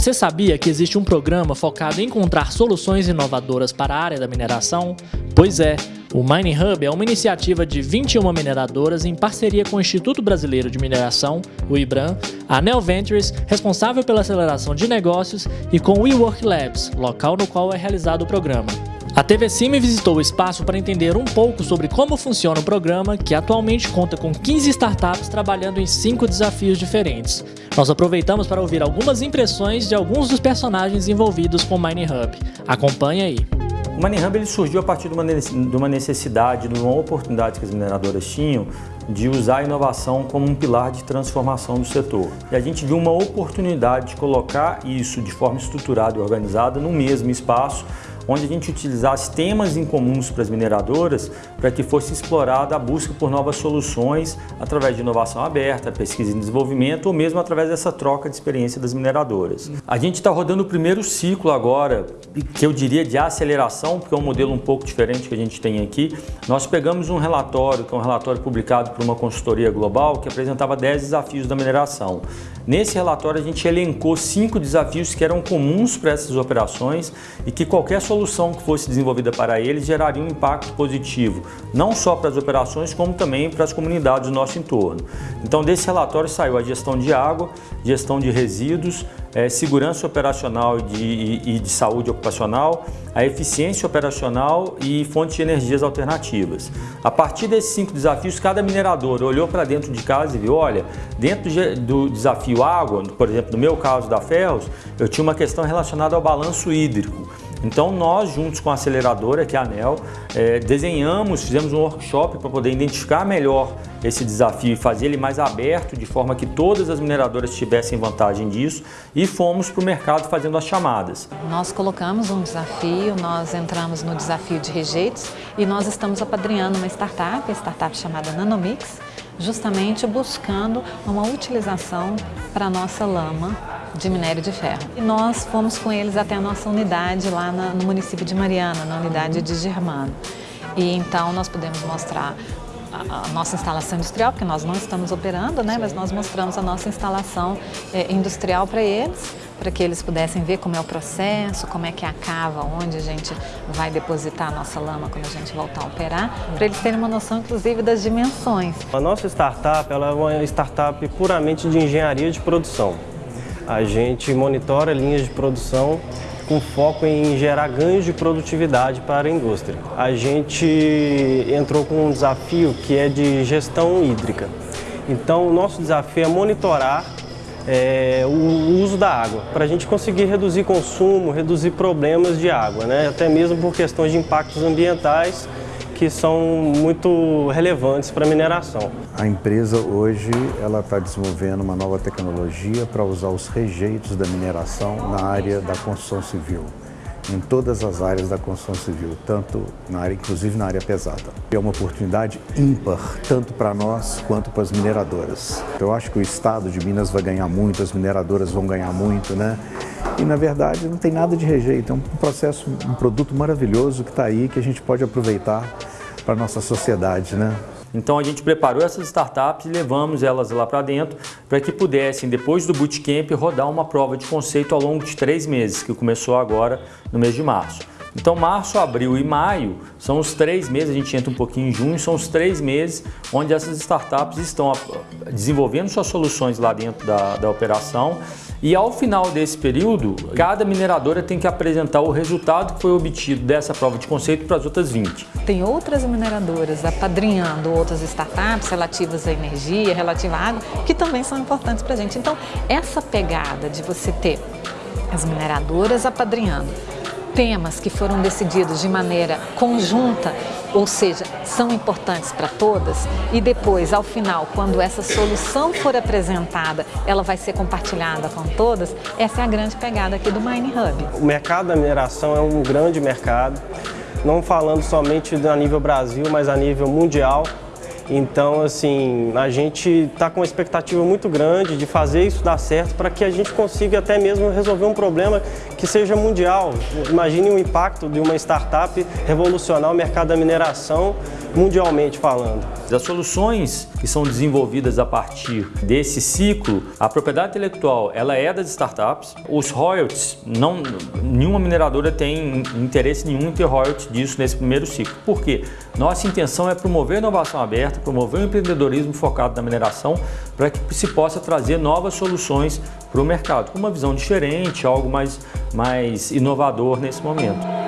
Você sabia que existe um programa focado em encontrar soluções inovadoras para a área da mineração? Pois é, o Mining Hub é uma iniciativa de 21 mineradoras em parceria com o Instituto Brasileiro de Mineração, o IBRAM, a Neo Ventures, responsável pela aceleração de negócios, e com o WeWork Labs, local no qual é realizado o programa. A TV Cime visitou o espaço para entender um pouco sobre como funciona o programa, que atualmente conta com 15 startups trabalhando em 5 desafios diferentes. Nós aproveitamos para ouvir algumas impressões de alguns dos personagens envolvidos com o Mining Hub. Acompanhe aí. O Mining Hub ele surgiu a partir de uma necessidade, de uma oportunidade que as mineradoras tinham de usar a inovação como um pilar de transformação do setor. E a gente viu uma oportunidade de colocar isso de forma estruturada e organizada no mesmo espaço onde a gente utilizasse temas em comuns para as mineradoras para que fosse explorada a busca por novas soluções através de inovação aberta, pesquisa e desenvolvimento ou mesmo através dessa troca de experiência das mineradoras. A gente está rodando o primeiro ciclo agora, que eu diria de aceleração, porque é um modelo um pouco diferente que a gente tem aqui. Nós pegamos um relatório, que é um relatório publicado por uma consultoria global, que apresentava 10 desafios da mineração. Nesse relatório a gente elencou cinco desafios que eram comuns para essas operações e que qualquer solução que fosse desenvolvida para eles geraria um impacto positivo, não só para as operações, como também para as comunidades do nosso entorno. Então desse relatório saiu a gestão de água, gestão de resíduos, é, segurança operacional e de, e, e de saúde ocupacional, a eficiência operacional e fontes de energias alternativas. A partir desses cinco desafios, cada minerador olhou para dentro de casa e viu, olha, dentro do desafio água, por exemplo, no meu caso da Ferros, eu tinha uma questão relacionada ao balanço hídrico. Então nós, juntos com a aceleradora, que é a ANEL, é, desenhamos, fizemos um workshop para poder identificar melhor esse desafio e fazer ele mais aberto, de forma que todas as mineradoras tivessem vantagem disso e fomos para o mercado fazendo as chamadas. Nós colocamos um desafio, nós entramos no desafio de rejeitos e nós estamos apadrinhando uma startup, a startup chamada Nanomix, justamente buscando uma utilização para a nossa lama de minério de ferro. E nós fomos com eles até a nossa unidade lá na, no município de Mariana, na unidade de Germano. E então nós podemos mostrar a, nossa instalação industrial, porque nós não estamos operando, né, mas nós mostramos a nossa instalação é, industrial para eles, para que eles pudessem ver como é o processo, como é que é a cava, onde a gente vai depositar a nossa lama quando a gente voltar a operar, para eles terem uma noção, inclusive, das dimensões. A nossa startup ela é uma startup puramente de engenharia de produção. A gente monitora linhas de produção com foco em gerar ganhos de produtividade para a indústria. A gente entrou com um desafio que é de gestão hídrica. Então, o nosso desafio é monitorar é, o uso da água, para a gente conseguir reduzir consumo, reduzir problemas de água, né? até mesmo por questões de impactos ambientais que são muito relevantes para a mineração. A empresa hoje ela está desenvolvendo uma nova tecnologia para usar os rejeitos da mineração na área da construção civil em todas as áreas da construção civil, tanto na área, inclusive na área pesada. É uma oportunidade ímpar, tanto para nós quanto para as mineradoras. Eu acho que o estado de Minas vai ganhar muito, as mineradoras vão ganhar muito, né? E na verdade não tem nada de rejeito, é um processo, um produto maravilhoso que está aí, que a gente pode aproveitar para a nossa sociedade, né? Então a gente preparou essas startups e levamos elas lá para dentro para que pudessem, depois do bootcamp, rodar uma prova de conceito ao longo de três meses, que começou agora no mês de março. Então março, abril e maio são os três meses, a gente entra um pouquinho em junho, são os três meses onde essas startups estão desenvolvendo suas soluções lá dentro da, da operação e ao final desse período, cada mineradora tem que apresentar o resultado que foi obtido dessa prova de conceito para as outras 20. Tem outras mineradoras apadrinhando outras startups relativas à energia, relativa à água, que também são importantes para a gente. Então, essa pegada de você ter as mineradoras apadrinhando, temas que foram decididos de maneira conjunta, ou seja, são importantes para todas, e depois, ao final, quando essa solução for apresentada, ela vai ser compartilhada com todas, essa é a grande pegada aqui do Mine Hub. O mercado da mineração é um grande mercado, não falando somente a nível Brasil, mas a nível mundial. Então, assim, a gente está com uma expectativa muito grande de fazer isso dar certo para que a gente consiga até mesmo resolver um problema que seja mundial. Imagine o impacto de uma startup revolucionar o mercado da mineração mundialmente falando. Das soluções que são desenvolvidas a partir desse ciclo, a propriedade intelectual ela é das startups. Os royalties, não, nenhuma mineradora tem interesse nenhum em ter royalties disso nesse primeiro ciclo. Por quê? Nossa intenção é promover inovação aberta, promover o empreendedorismo focado na mineração para que se possa trazer novas soluções para o mercado, com uma visão diferente, algo mais, mais inovador nesse momento.